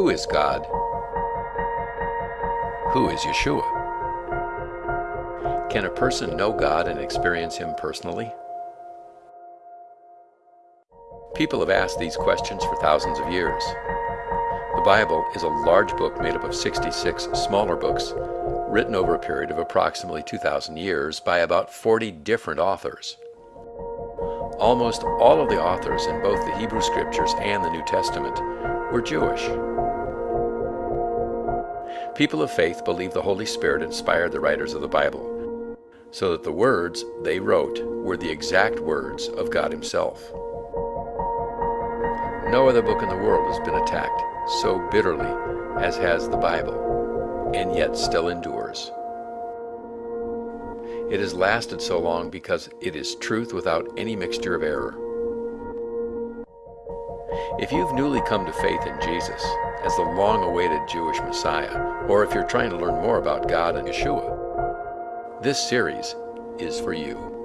Who is God? Who is Yeshua? Can a person know God and experience Him personally? People have asked these questions for thousands of years. The Bible is a large book made up of 66 smaller books, written over a period of approximately 2,000 years by about 40 different authors. Almost all of the authors in both the Hebrew Scriptures and the New Testament were Jewish. People of faith believe the Holy Spirit inspired the writers of the Bible, so that the words they wrote were the exact words of God Himself. No other book in the world has been attacked so bitterly as has the Bible, and yet still endures. It has lasted so long because it is truth without any mixture of error. If you've newly come to faith in Jesus as the long awaited Jewish Messiah, or if you're trying to learn more about God and Yeshua, this series is for you.